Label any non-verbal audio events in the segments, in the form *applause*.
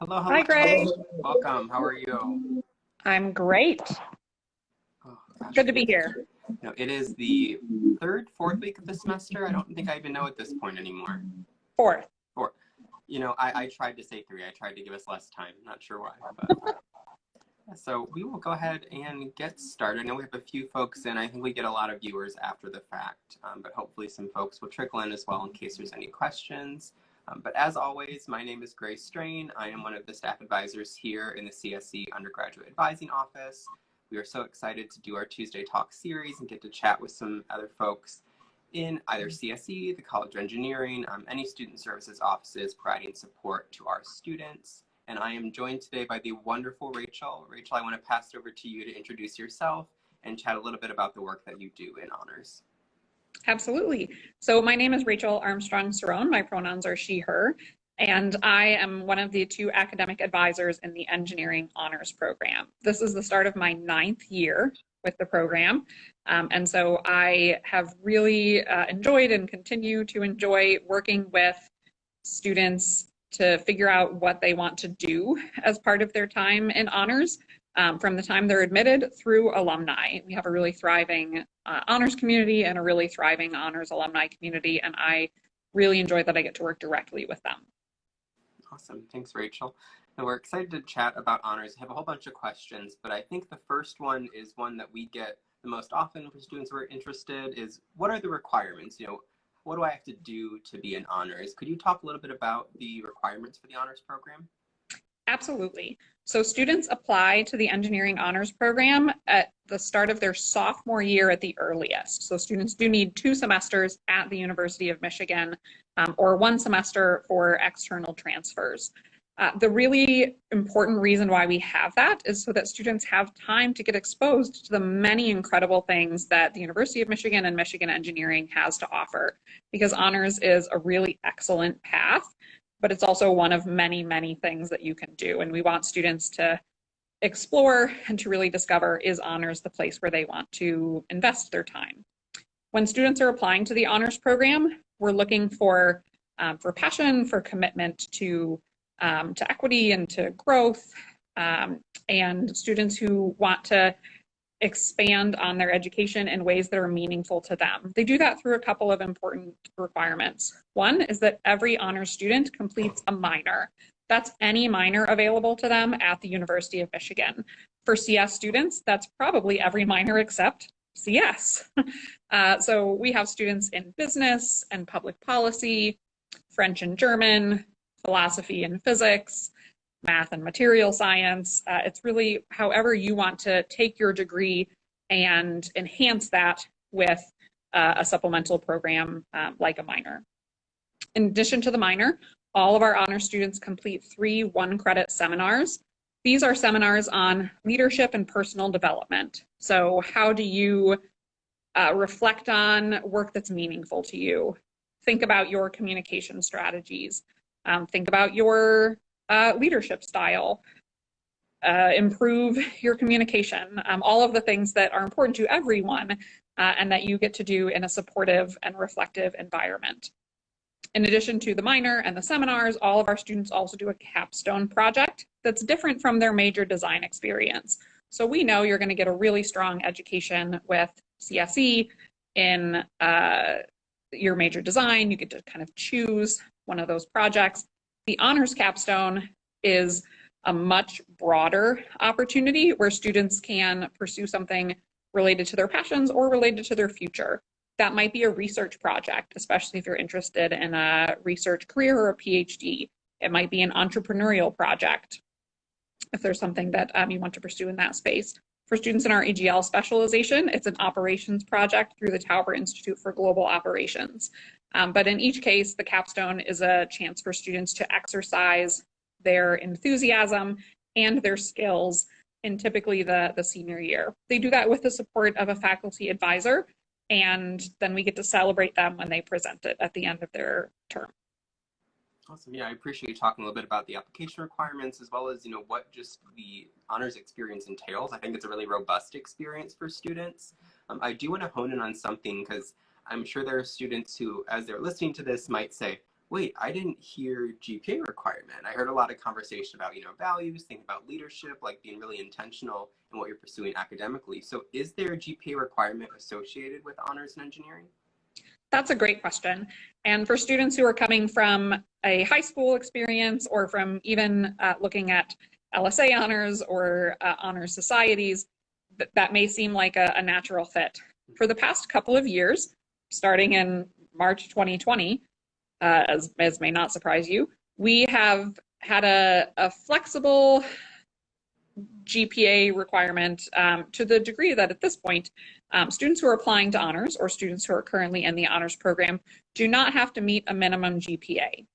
Hello, hello. Hi, Greg. Welcome. How are you? I'm great. Oh, Good to be here. No, it is the third, fourth week of the semester. I don't think I even know at this point anymore. Fourth. Four. You know, I, I tried to say three. I tried to give us less time. Not sure why. But, *laughs* so we will go ahead and get started. I know we have a few folks in. I think we get a lot of viewers after the fact, um, but hopefully some folks will trickle in as well in case there's any questions. Um, but as always, my name is Grace Strain. I am one of the staff advisors here in the CSE Undergraduate Advising Office. We are so excited to do our Tuesday Talk series and get to chat with some other folks in either CSE, the College of Engineering, um, any student services offices providing support to our students. And I am joined today by the wonderful Rachel. Rachel, I want to pass it over to you to introduce yourself and chat a little bit about the work that you do in honors. Absolutely. So my name is Rachel Armstrong Cerrone. My pronouns are she, her, and I am one of the two academic advisors in the engineering honors program. This is the start of my ninth year with the program. Um, and so I have really uh, enjoyed and continue to enjoy working with students to figure out what they want to do as part of their time in honors um, from the time they're admitted through alumni. We have a really thriving uh, honors community and a really thriving honors alumni community, and I really enjoy that I get to work directly with them. Awesome. Thanks, Rachel. And we're excited to chat about honors. I have a whole bunch of questions, but I think the first one is one that we get the most often from students who are interested is what are the requirements? You know, what do I have to do to be an honors? Could you talk a little bit about the requirements for the honors program? Absolutely. So students apply to the engineering honors program at the start of their sophomore year at the earliest. So students do need two semesters at the University of Michigan um, or one semester for external transfers. Uh, the really important reason why we have that is so that students have time to get exposed to the many incredible things that the University of Michigan and Michigan Engineering has to offer because honors is a really excellent path but it's also one of many, many things that you can do. And we want students to explore and to really discover is honors the place where they want to invest their time. When students are applying to the honors program, we're looking for, um, for passion, for commitment to, um, to equity and to growth, um, and students who want to expand on their education in ways that are meaningful to them. They do that through a couple of important requirements. One is that every honor student completes a minor. That's any minor available to them at the University of Michigan. For CS students, that's probably every minor except CS. *laughs* Uh, so we have students in business and public policy, French and German, philosophy and physics, math and material science. Uh, it's really however you want to take your degree and enhance that with uh, a supplemental program um, like a minor. In addition to the minor, all of our honor students complete three one credit seminars. These are seminars on leadership and personal development. So how do you uh, reflect on work that's meaningful to you? Think about your communication strategies. Um, think about your uh, leadership style, uh, improve your communication, um, all of the things that are important to everyone uh, and that you get to do in a supportive and reflective environment. In addition to the minor and the seminars, all of our students also do a capstone project that's different from their major design experience. So we know you're going to get a really strong education with CSE in uh, your major design. You get to kind of choose one of those projects the honors capstone is a much broader opportunity where students can pursue something related to their passions or related to their future. That might be a research project, especially if you're interested in a research career or a PhD. It might be an entrepreneurial project if there's something that um, you want to pursue in that space. For students in our EGL specialization, it's an operations project through the Tauber Institute for Global Operations. Um, but in each case, the capstone is a chance for students to exercise their enthusiasm and their skills in typically the, the senior year. They do that with the support of a faculty advisor, and then we get to celebrate them when they present it at the end of their term. Awesome. Yeah, I appreciate you talking a little bit about the application requirements as well as, you know, what just the honors experience entails. I think it's a really robust experience for students. Um, I do want to hone in on something because I'm sure there are students who, as they're listening to this, might say, wait, I didn't hear GPA requirement. I heard a lot of conversation about, you know, values, thinking about leadership, like being really intentional in what you're pursuing academically. So is there a GPA requirement associated with honors in engineering? That's a great question. And for students who are coming from a high school experience or from even uh, looking at LSA honors or uh, honors societies, th that may seem like a, a natural fit. For the past couple of years, starting in March 2020, uh, as, as may not surprise you, we have had a, a flexible GPA requirement um, to the degree that at this point, um, students who are applying to honors or students who are currently in the honors program do not have to meet a minimum GPA.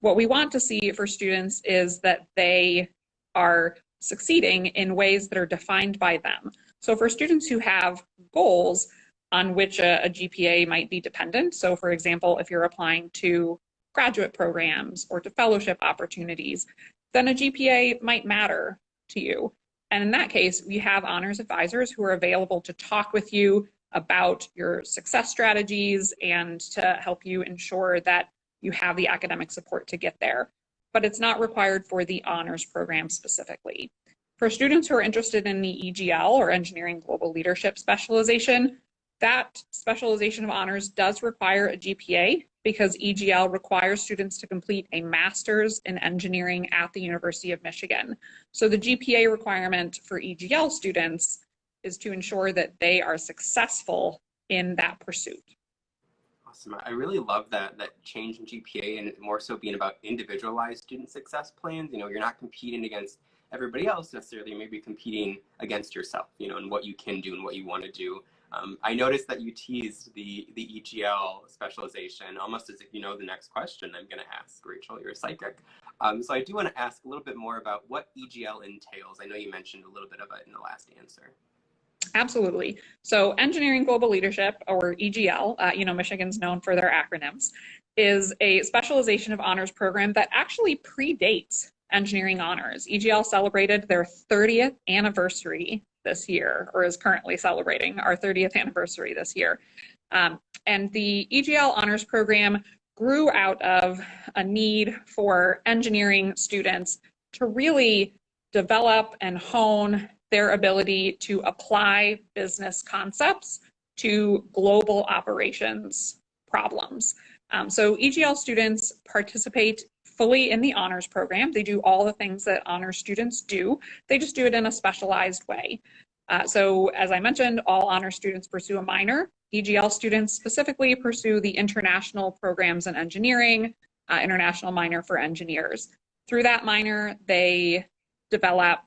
What we want to see for students is that they are succeeding in ways that are defined by them. So for students who have goals on which a, a GPA might be dependent, so for example, if you're applying to graduate programs or to fellowship opportunities, then a GPA might matter to you. And in that case, we have honors advisors who are available to talk with you about your success strategies and to help you ensure that you have the academic support to get there. But it's not required for the honors program specifically. For students who are interested in the EGL or Engineering Global Leadership specialization, that specialization of honors does require a GPA because EGL requires students to complete a master's in engineering at the University of Michigan. So the GPA requirement for EGL students is to ensure that they are successful in that pursuit. Awesome. I really love that that change in GPA and more so being about individualized student success plans. You know, you're not competing against everybody else necessarily, maybe competing against yourself, you know, and what you can do and what you want to do. Um, I noticed that you teased the, the EGL specialization almost as if you know the next question I'm going to ask. Rachel, you're a psychic. Um, so I do want to ask a little bit more about what EGL entails. I know you mentioned a little bit of it in the last answer. Absolutely. So Engineering Global Leadership, or EGL, uh, you know, Michigan's known for their acronyms, is a specialization of honors program that actually predates engineering honors. EGL celebrated their 30th anniversary this year, or is currently celebrating our 30th anniversary this year. Um, and the EGL honors program grew out of a need for engineering students to really develop and hone their ability to apply business concepts to global operations problems. Um, so EGL students participate fully in the honors program. They do all the things that honors students do. They just do it in a specialized way. Uh, so as I mentioned, all honors students pursue a minor. EGL students specifically pursue the international programs in engineering, uh, international minor for engineers. Through that minor, they develop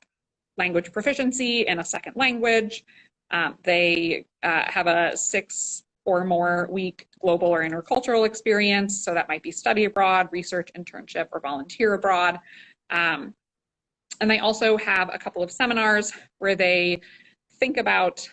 language proficiency in a second language. Um, they uh, have a six or more week global or intercultural experience. So that might be study abroad, research, internship, or volunteer abroad. Um, and they also have a couple of seminars where they think about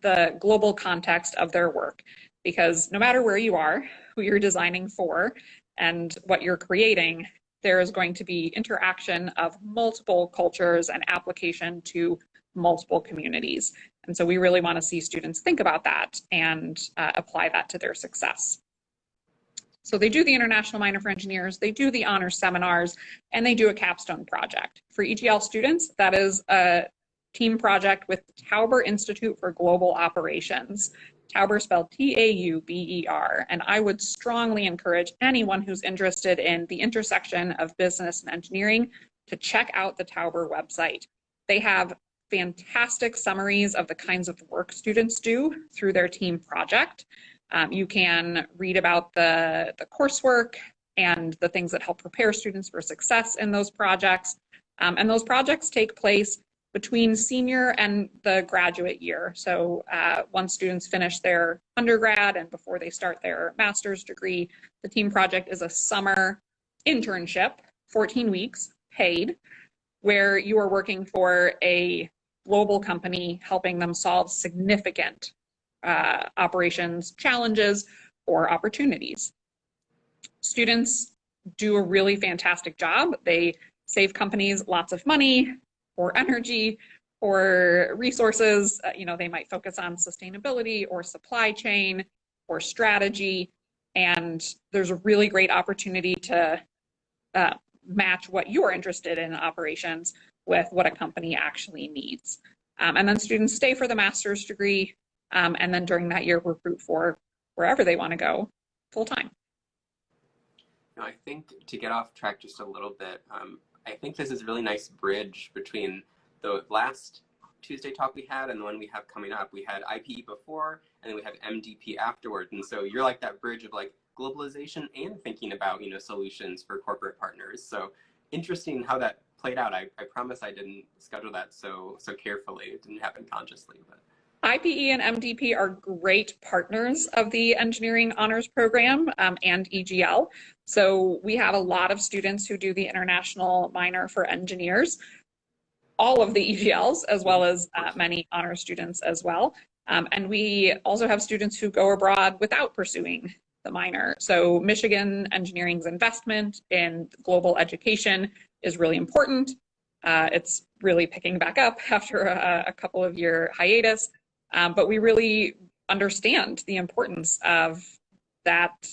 the global context of their work. Because no matter where you are, who you're designing for, and what you're creating, there is going to be interaction of multiple cultures and application to multiple communities. And so we really want to see students think about that and uh, apply that to their success. So they do the International Minor for Engineers, they do the honors seminars, and they do a capstone project. For EGL students, that is a team project with Tauber Institute for Global Operations. Tauber spelled T-A-U-B-E-R, and I would strongly encourage anyone who's interested in the intersection of business and engineering to check out the Tauber website. They have fantastic summaries of the kinds of work students do through their team project. Um, you can read about the, the coursework and the things that help prepare students for success in those projects. Um, and those projects take place between senior and the graduate year. So uh, once students finish their undergrad and before they start their master's degree, the team project is a summer internship, 14 weeks, paid, where you are working for a global company helping them solve significant uh, operations challenges or opportunities. Students do a really fantastic job. They save companies lots of money or energy or resources. Uh, you know, they might focus on sustainability or supply chain or strategy. And there's a really great opportunity to uh, match what you're interested in operations with what a company actually needs. Um, and then students stay for the master's degree, um, and then during that year recruit for wherever they want to go full time. I think to get off track just a little bit, um, I think this is a really nice bridge between the last Tuesday talk we had and the one we have coming up. We had IPE before, and then we have MDP afterwards. And so you're like that bridge of like globalization and thinking about you know solutions for corporate partners. So interesting how that played out. I, I promise I didn't schedule that so so carefully. It didn't happen consciously, but. IPE and MDP are great partners of the Engineering Honors Program um, and EGL. So we have a lot of students who do the International Minor for Engineers, all of the EGLs, as well as uh, many honor students as well. Um, and we also have students who go abroad without pursuing the minor. So Michigan Engineering's investment in global education is really important. Uh, it's really picking back up *laughs* after a, a couple of year hiatus, um, but we really understand the importance of that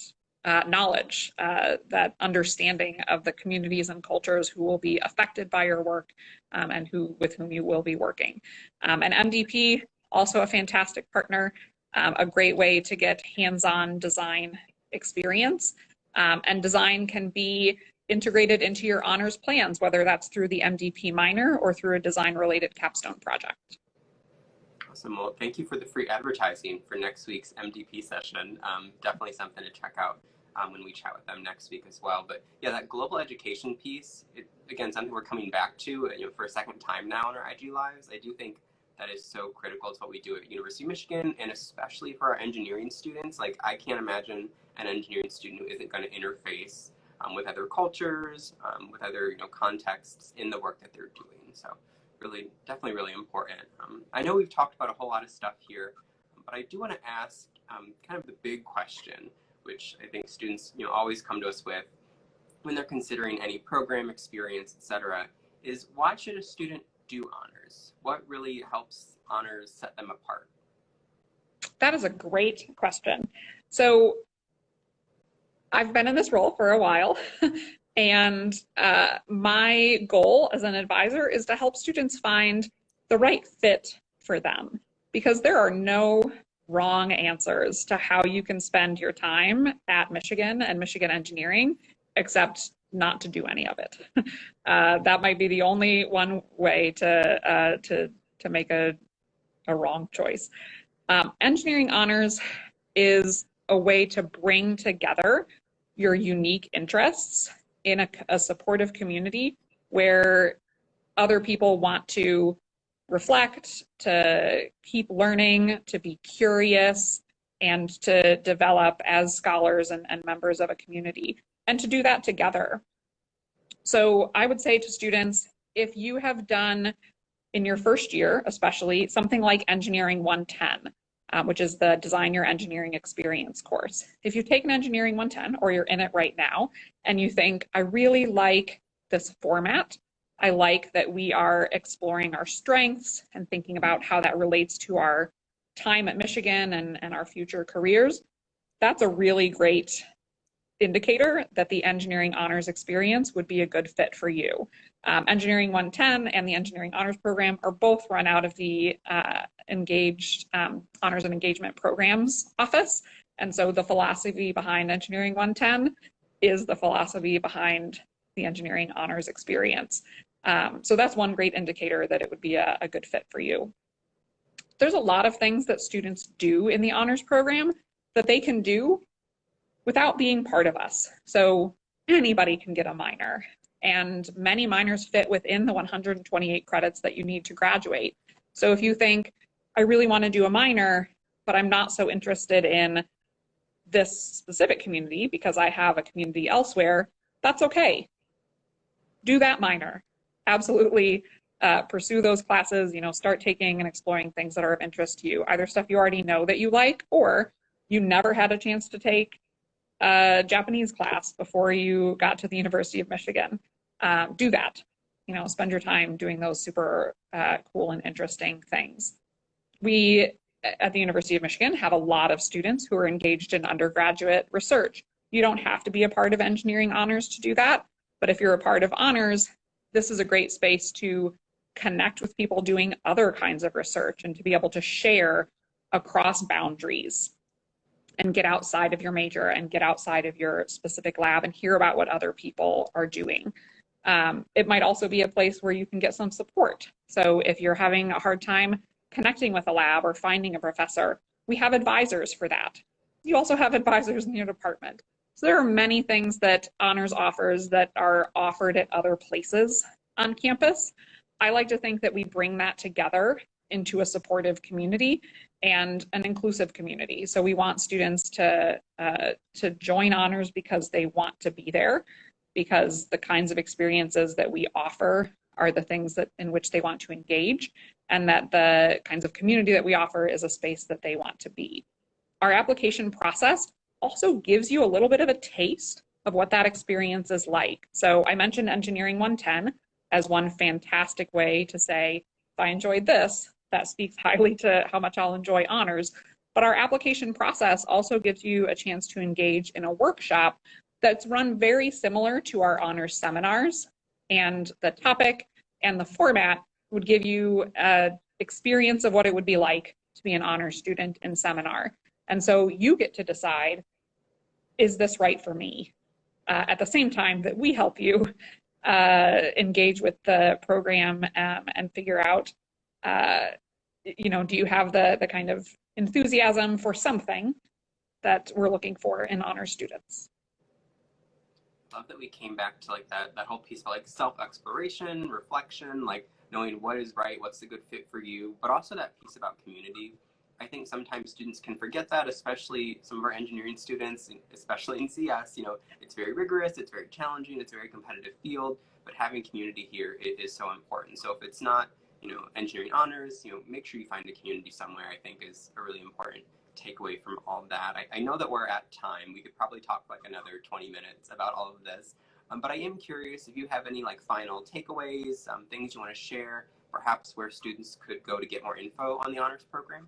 uh, knowledge, uh, that understanding of the communities and cultures who will be affected by your work um, and who with whom you will be working. Um, and MDP, also a fantastic partner, um, a great way to get hands-on design experience. Um, and design can be integrated into your honors plans, whether that's through the MDP minor or through a design-related capstone project. Awesome. Well, thank you for the free advertising for next week's MDP session. Um, definitely something to check out um, when we chat with them next week as well. But yeah, that global education piece, it, again, something we're coming back to you know, for a second time now in our IG Lives. I do think that is so critical to what we do at University of Michigan, and especially for our engineering students. Like, I can't imagine an engineering student who isn't going to interface um, with other cultures, um, with other you know contexts in the work that they're doing. So really, definitely really important. Um, I know we've talked about a whole lot of stuff here, but I do want to ask um, kind of the big question, which I think students you know always come to us with when they're considering any program experience, etc. Is why should a student do honors? What really helps honors set them apart? That is a great question. So I've been in this role for a while. *laughs* and uh, my goal as an advisor is to help students find the right fit for them because there are no wrong answers to how you can spend your time at Michigan and Michigan engineering, except not to do any of it. *laughs* Uh, that might be the only one way to uh, to to make a a wrong choice. Um, engineering honors is a way to bring together your unique interests in a, a supportive community where other people want to reflect, to keep learning, to be curious, and to develop as scholars and, and, members of a community, and to do that together. So I would say to students, if you have done in your first year, especially something like Engineering 110, um, which is the Design Your Engineering Experience course. If you've taken Engineering 110 or you're in it right now and you think, I really like this format, I like that we are exploring our strengths and thinking about how that relates to our time at Michigan and, and our future careers, that's a really great indicator that the engineering honors experience would be a good fit for you. Um, engineering 110 and the engineering honors program are both run out of the uh, engaged um, honors and engagement programs office. And so the philosophy behind engineering 110 is the philosophy behind the engineering honors experience. Um, so that's one great indicator that it would be a, a good fit for you. There's a lot of things that students do in the honors program that they can do without being part of us. So anybody can get a minor and many minors fit within the 128 credits that you need to graduate. So if you think, I really want to do a minor, but I'm not so interested in this specific community because I have a community elsewhere, that's okay. Do that minor. Absolutely uh, pursue those classes, you know, start taking and exploring things that are of interest to you, either stuff you already know that you like or you never had a chance to take a Japanese class before you got to the University of Michigan. Um, do that. You know, spend your time doing those super uh, cool and interesting things. We at the University of Michigan have a lot of students who are engaged in undergraduate research. You don't have to be a part of engineering honors to do that, but if you're a part of honors, this is a great space to connect with people doing other kinds of research and to be able to share across boundaries and get outside of your major and get outside of your specific lab and hear about what other people are doing. Um, it might also be a place where you can get some support. So if you're having a hard time connecting with a lab or finding a professor, we have advisors for that. You also have advisors in your department. So there are many things that honors offers that are offered at other places on campus. I like to think that we bring that together into a supportive community and an inclusive community. So we want students to uh, to join honors because they want to be there, because the kinds of experiences that we offer are the things that in which they want to engage, and that the kinds of community that we offer is a space that they want to be. Our application process also gives you a little bit of a taste of what that experience is like. So I mentioned Engineering 110 as one fantastic way to say, if I enjoyed this, that speaks highly to how much I'll enjoy honors. But our application process also gives you a chance to engage in a workshop that's run very similar to our honors seminars. And the topic and the format would give you an experience of what it would be like to be an honors student in seminar. And so you get to decide is this right for me? Uh, at the same time that we help you uh, engage with the program um, and figure out, uh, you know, do you have the, the kind of enthusiasm for something that we're looking for in honor students? Love that we came back to like that that whole piece about like self exploration, reflection, like knowing what is right, what's the good fit for you, but also that piece about community I think sometimes students can forget that, especially some of our engineering students, especially in CS. You know, it's very rigorous, it's very challenging, it's a very competitive field, but having community here is so important. So if it's not, you know, engineering honors, you know, make sure you find a community somewhere, I think is really important takeaway from all that. I, I know that we're at time. We could probably talk like another 20 minutes about all of this. Um, but I am curious if you have any like final takeaways, um, things you want to share, perhaps where students could go to get more info on the honors program.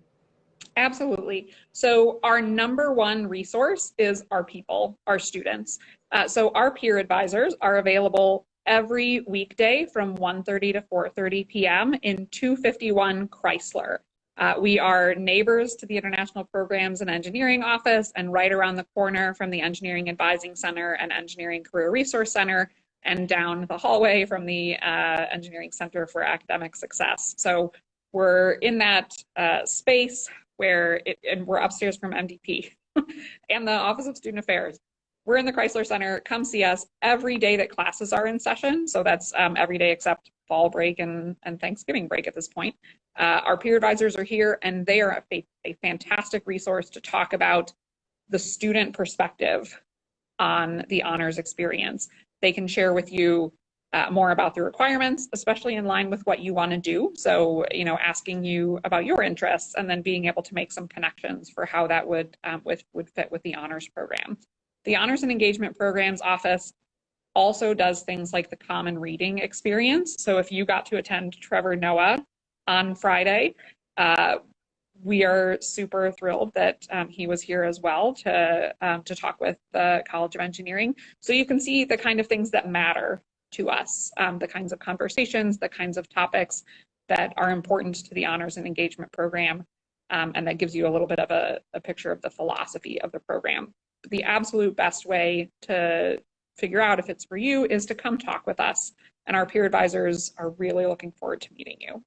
Absolutely. So our number one resource is our people, our students. Uh, so our peer advisors are available every weekday from 1.30 to 4.30 p.m. in 251 Chrysler. Uh, we are neighbors to the International Programs and Engineering Office and right around the corner from the Engineering Advising Center and Engineering Career Resource Center and down the hallway from the uh, Engineering Center for Academic Success. So we're in that uh, space where it, and we're upstairs from MDP *laughs* and the Office of Student Affairs. We're in the Chrysler Center. Come see us every day that classes are in session. So that's um, every day except fall break and, and Thanksgiving break at this point. Uh, our peer advisors are here and they are a, a fantastic resource to talk about the student perspective on the honors experience. They can share with you uh, more about the requirements, especially in line with what you want to do. So, you know, asking you about your interests and then being able to make some connections for how that would um, with, would fit with the honors program. The honors and engagement programs office also does things like the common reading experience. So if you got to attend Trevor Noah on Friday, uh, we are super thrilled that um, he was here as well to um, to talk with the College of Engineering. So you can see the kind of things that matter to us, um, the kinds of conversations, the kinds of topics that are important to the honors and engagement program. Um, and that gives you a little bit of a, a picture of the philosophy of the program. The absolute best way to figure out if it's for you is to come talk with us. And our peer advisors are really looking forward to meeting you.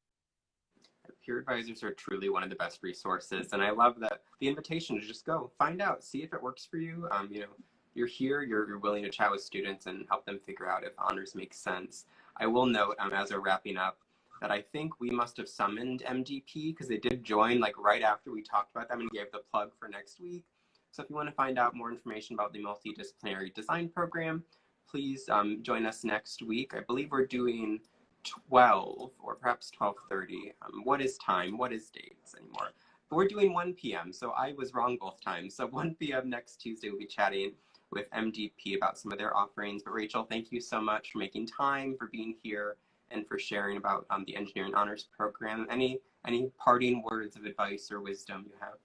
Peer advisors are truly one of the best resources. And I love that the invitation to just go find out, see if it works for you. Um, you know, you're here, you're, you're willing to chat with students and help them figure out if honors make sense. I will note um, as we're wrapping up that I think we must have summoned MDP because they did join like right after we talked about them and gave the plug for next week. So if you want to find out more information about the multidisciplinary design program, please um, join us next week. I believe we're doing 12 or perhaps 12.30. Um, what is time? What is dates anymore? But we're doing 1 p.m. So I was wrong both times. So *laughs* 1 p.m. next Tuesday, we'll be chatting with MDP about some of their offerings. But Rachel, thank you so much for making time, for being here, and for sharing about um, the Engineering Honors Program. Any any parting words of advice or wisdom you have?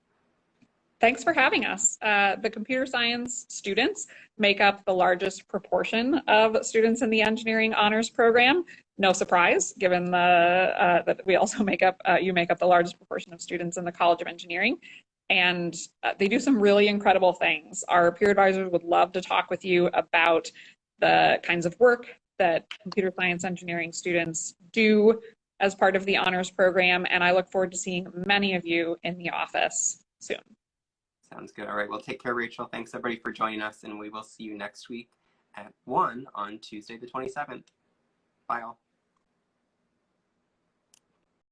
Thanks for having us. Uh, the computer science students make up the largest proportion of students in the engineering honors program. No surprise, given the uh, that we also make up uh, you make up the largest proportion of students in the College of Engineering, and uh, they do some really incredible things. Our peer advisors would love to talk with you about the kinds of work that computer science engineering students do as part of the honors program, and I look forward to seeing many of you in the office soon. Sounds good. All right. Well, take care, Rachel. Thanks everybody for joining us, and we will see you next week at 1 on Tuesday, the 27th. Bye all.